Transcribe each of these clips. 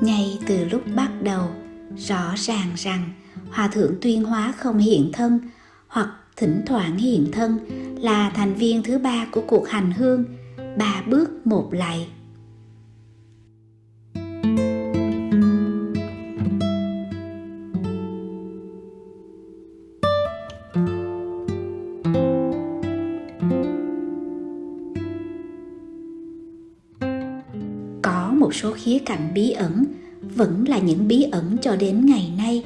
Ngay từ lúc bắt đầu, rõ ràng rằng Hòa Thượng Tuyên Hóa không hiện thân hoặc thỉnh thoảng hiện thân là thành viên thứ ba của cuộc hành hương, ba bước một lạy. Một số khía cạnh bí ẩn vẫn là những bí ẩn cho đến ngày nay.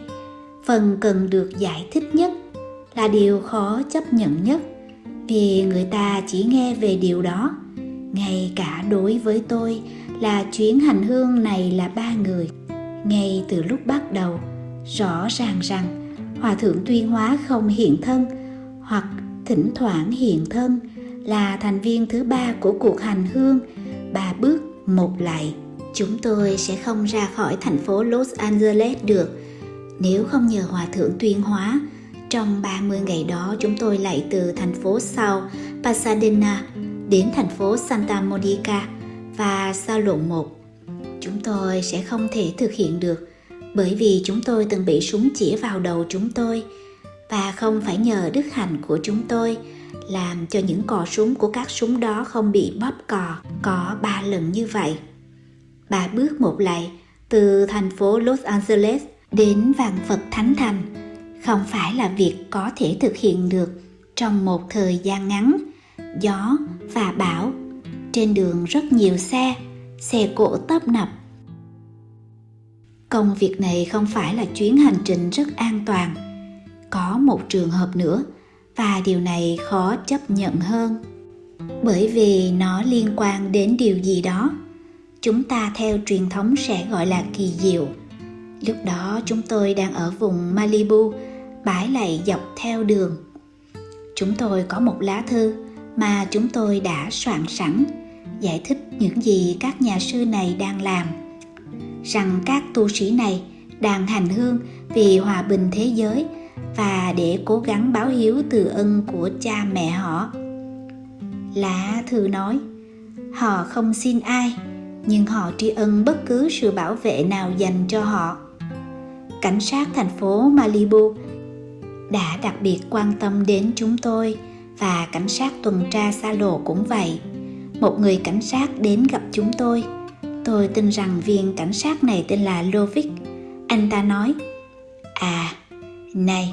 Phần cần được giải thích nhất là điều khó chấp nhận nhất, vì người ta chỉ nghe về điều đó. Ngay cả đối với tôi là chuyến hành hương này là ba người. Ngay từ lúc bắt đầu, rõ ràng rằng hòa thượng tuyên hóa không hiện thân hoặc thỉnh thoảng hiện thân là thành viên thứ ba của cuộc hành hương ba bước một lại chúng tôi sẽ không ra khỏi thành phố los angeles được nếu không nhờ hòa thượng tuyên hóa, trong 30 ngày đó chúng tôi lại từ thành phố South Pasadena đến thành phố Santa Monica và sao lộ một. Chúng tôi sẽ không thể thực hiện được, bởi vì chúng tôi từng bị súng chĩa vào đầu chúng tôi và không phải nhờ đức hạnh của chúng tôi làm cho những cò súng của các súng đó không bị bóp cò có ba lần như vậy bà bước một lại, từ thành phố Los Angeles đến vàng Phật Thánh Thành. Không phải là việc có thể thực hiện được trong một thời gian ngắn. Gió và bão, trên đường rất nhiều xe xe cộ tấp nập. Công việc này không phải là chuyến hành trình rất an toàn. Có một trường hợp nữa, và điều này khó chấp nhận hơn. Bởi vì nó liên quan đến điều gì đó chúng ta theo truyền thống sẽ gọi là kỳ diệu. Lúc đó chúng tôi đang ở vùng malibu, bãi lạy dọc theo đường. Chúng tôi có một lá thư mà chúng tôi đã soạn sẵn, giải thích những gì các nhà sư này đang làm. Rằng các tu sĩ này đang hành hương vì hòa bình thế giới và để cố gắng báo hiếu từ ân của cha mẹ họ. Lá thư nói, họ không xin ai nhưng họ tri ân bất cứ sự bảo vệ nào dành cho họ. Cảnh sát thành phố malibu đã đặc biệt quan tâm đến chúng tôi và cảnh sát tuần tra xa lộ cũng vậy. Một người cảnh sát đến gặp chúng tôi. Tôi tin rằng viên cảnh sát này tên là lovic. Anh ta nói à này,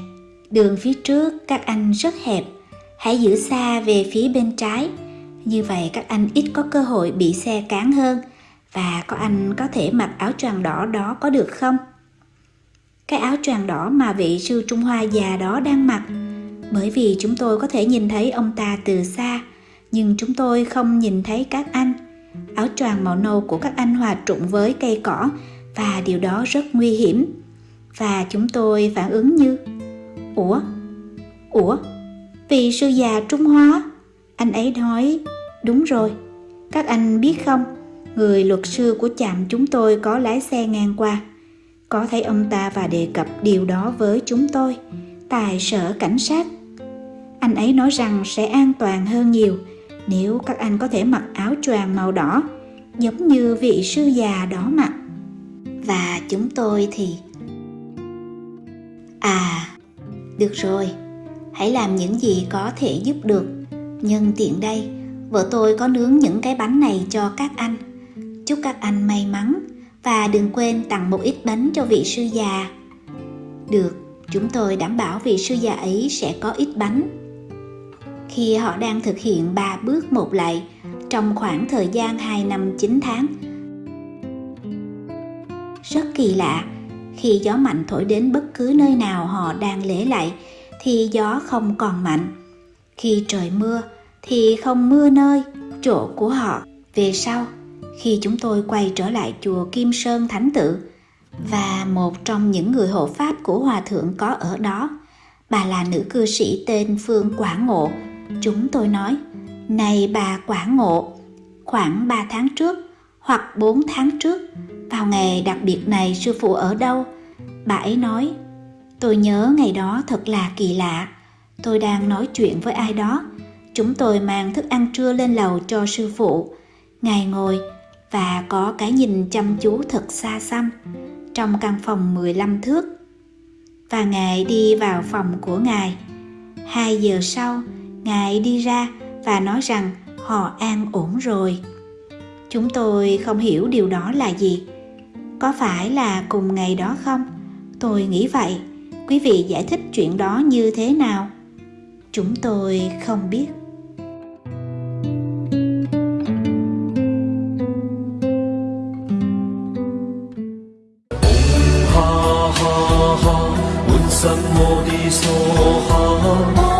đường phía trước các anh rất hẹp. Hãy giữ xa về phía bên trái. Như vậy các anh ít có cơ hội bị xe cán hơn và có anh có thể mặc áo choàng đỏ đó có được không cái áo choàng đỏ mà vị sư Trung Hoa già đó đang mặc. Bởi vì chúng tôi có thể nhìn thấy ông ta từ xa, nhưng chúng tôi không nhìn thấy các anh. Áo choàng màu nâu của các anh hòa trụng với cây cỏ và điều đó rất nguy hiểm. Và chúng tôi phản ứng như Ủa? Ủa? Vị sư già Trung Hoa? Anh ấy nói Đúng rồi, các anh biết không, người luật sư của trạm chúng tôi có lái xe ngang qua. Có thấy ông ta và đề cập điều đó với chúng tôi tại sở cảnh sát. Anh ấy nói rằng sẽ an toàn hơn nhiều, nếu các anh có thể mặc áo choàng màu đỏ, giống như vị sư già đó mặc và chúng tôi thì à được rồi, hãy làm những gì có thể giúp được. Nhân tiện đây, vợ tôi có nướng những cái bánh này cho các anh chúc các anh may mắn và đừng quên tặng một ít bánh cho vị sư già. Được, chúng tôi đảm bảo vị sư già ấy sẽ có ít bánh. Khi họ đang thực hiện ba bước một lại trong khoảng thời gian 2 năm 9 tháng. Rất kỳ lạ, khi gió mạnh thổi đến bất cứ nơi nào họ đang lễ lại thì gió không còn mạnh. Khi trời mưa thì không mưa nơi chỗ của họ. Về sau, khi chúng tôi quay trở lại chùa Kim Sơn Thánh Tự và một trong những người hộ pháp của hòa thượng có ở đó, bà là nữ cư sĩ tên Phương Quả Ngộ chúng tôi nói, này bà Quả Ngộ, khoảng 3 tháng trước hoặc 4 tháng trước, vào ngày đặc biệt này sư phụ ở đâu bà ấy nói, tôi nhớ ngày đó thật là kỳ lạ tôi đang nói chuyện với ai đó. Chúng tôi mang thức ăn trưa lên lầu cho sư phụ. Ngài ngồi và có cái nhìn chăm chú thật xa xăm trong căn phòng 15 thước. Và Ngài đi vào phòng của Ngài. Hai giờ sau, Ngài đi ra và nói rằng họ an ổn rồi. Chúng tôi không hiểu điều đó là gì. Có phải là cùng ngày đó không? Tôi nghĩ vậy. Quý vị giải thích chuyện đó như thế nào? Chúng tôi không biết. 什么的所好？